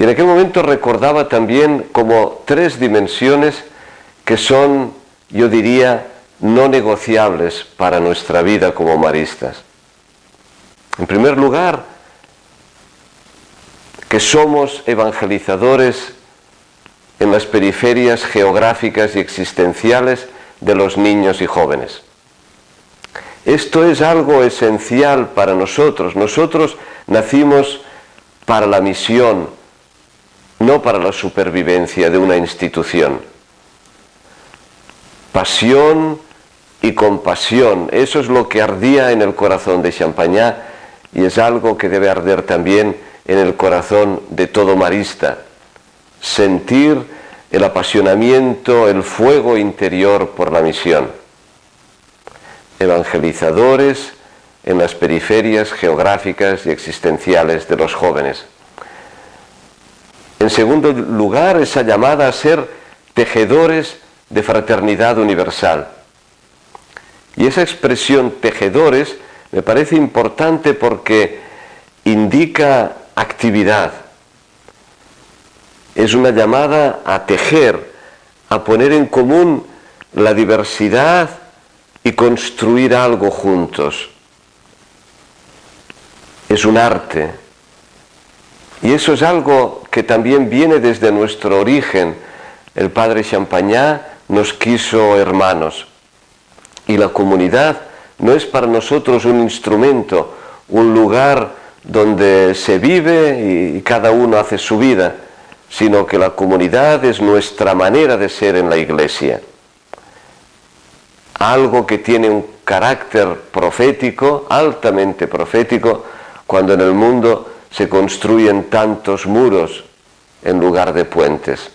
Y en aquel momento recordaba también como tres dimensiones que son, yo diría, no negociables para nuestra vida como maristas. En primer lugar, que somos evangelizadores en las periferias geográficas y existenciales de los niños y jóvenes. Esto es algo esencial para nosotros. Nosotros nacimos para la misión, no para la supervivencia de una institución. Pasión y compasión, eso es lo que ardía en el corazón de Champagnat y es algo que debe arder también en el corazón de todo marista. Sentir el apasionamiento, el fuego interior por la misión. Evangelizadores en las periferias geográficas y existenciales de los jóvenes. En segundo lugar, esa llamada a ser tejedores de fraternidad universal. Y esa expresión tejedores me parece importante porque indica actividad. Es una llamada a tejer, a poner en común la diversidad y construir algo juntos. Es un arte. Y eso es algo que también viene desde nuestro origen. El padre Champagnat nos quiso hermanos. Y la comunidad no es para nosotros un instrumento, un lugar donde se vive y cada uno hace su vida, sino que la comunidad es nuestra manera de ser en la iglesia. Algo que tiene un carácter profético, altamente profético, cuando en el mundo se construyen tantos muros en lugar de puentes.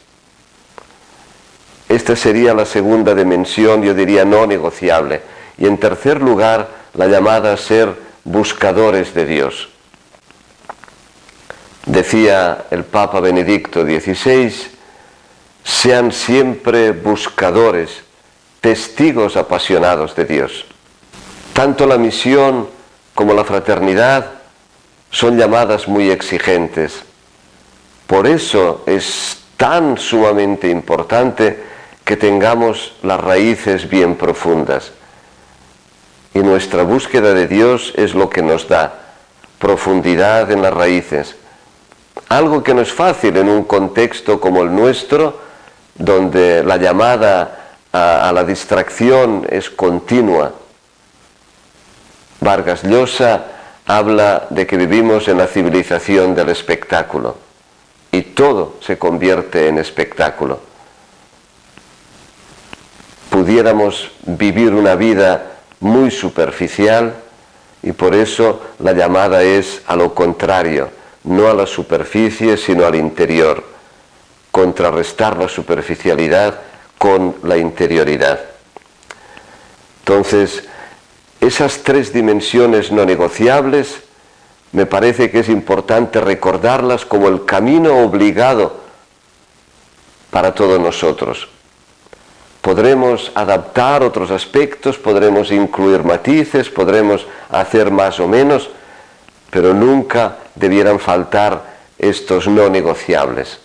Esta sería la segunda dimensión, yo diría, no negociable. Y en tercer lugar, la llamada a ser buscadores de Dios. Decía el Papa Benedicto XVI, sean siempre buscadores, testigos apasionados de Dios. Tanto la misión como la fraternidad son llamadas muy exigentes. Por eso es tan sumamente importante que tengamos las raíces bien profundas. Y nuestra búsqueda de Dios es lo que nos da profundidad en las raíces. Algo que no es fácil en un contexto como el nuestro, donde la llamada a, la distracción es continua. Vargas Llosa habla de que vivimos en la civilización del espectáculo y todo se convierte en espectáculo. Pudiéramos vivir una vida muy superficial y por eso la llamada es a lo contrario, no a la superficie sino al interior, contrarrestar la superficialidad con la interioridad. Entonces, esas tres dimensiones no negociables me parece que es importante recordarlas como el camino obligado para todos nosotros. Podremos adaptar otros aspectos, podremos incluir matices, podremos hacer más o menos, pero nunca debieran faltar estos no negociables.